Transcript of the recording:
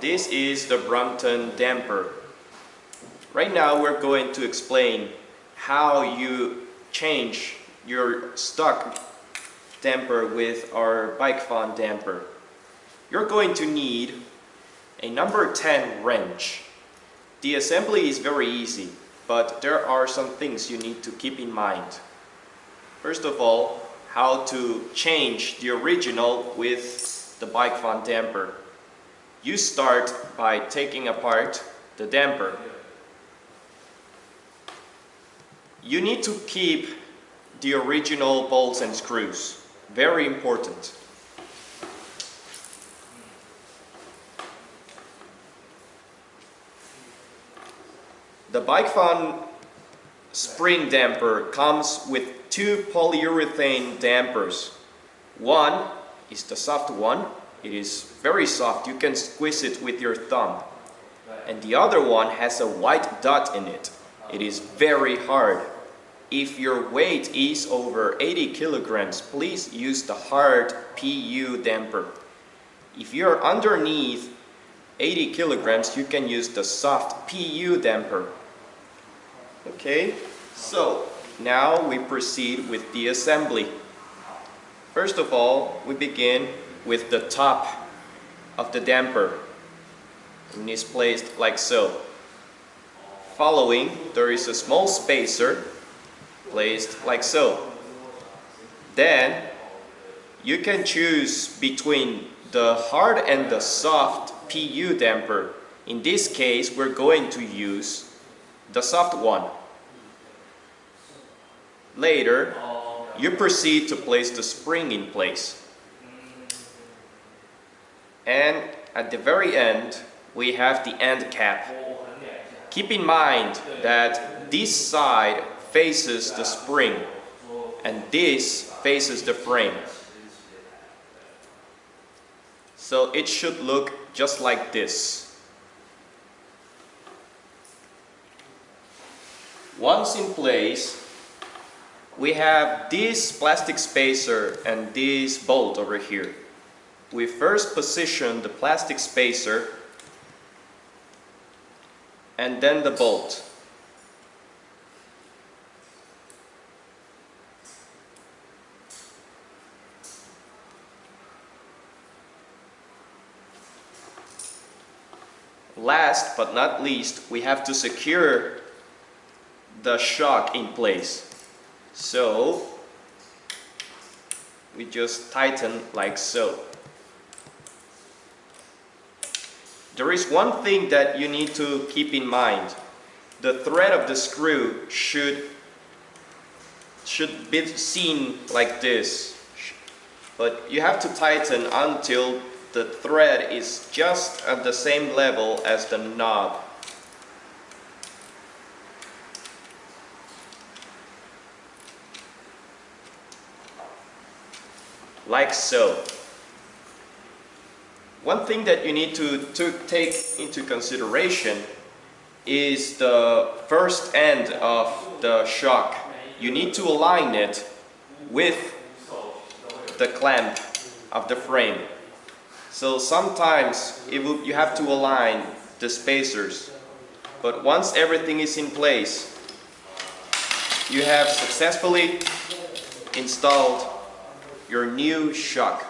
This is the Brompton damper. Right now we're going to explain how you change your stock damper with our bike fun damper. You're going to need a number 10 wrench. The assembly is very easy, but there are some things you need to keep in mind. First of all, how to change the original with the bike fun damper. You start by taking apart the damper. You need to keep the original bolts and screws. Very important. The Bike Fun spring damper comes with two polyurethane dampers. One is the soft one. It is very soft. You can squeeze it with your thumb. And the other one has a white dot in it. It is very hard. If your weight is over 80 kilograms, please use the hard PU damper. If you're underneath 80 kilograms, you can use the soft PU damper. Okay, so now we proceed with the assembly. First of all, we begin with the top of the damper. And it's placed like so. Following, there is a small spacer placed like so. Then you can choose between the hard and the soft PU damper. In this case, we're going to use the soft one. Later, you proceed to place the spring in place. And at the very end, we have the end cap. Keep in mind that this side faces the spring and this faces the frame. So it should look just like this. Once in place, we have this plastic spacer and this bolt over here. We first position the plastic spacer and then the bolt. Last but not least, we have to secure the shock in place. So, we just tighten like so. There is one thing that you need to keep in mind. The thread of the screw should should be seen like this. But you have to tighten until the thread is just at the same level as the knob. Like so. One thing that you need to, to take into consideration is the first end of the shock. You need to align it with the clamp of the frame. So sometimes will, you have to align the spacers. But once everything is in place, you have successfully installed your new shock.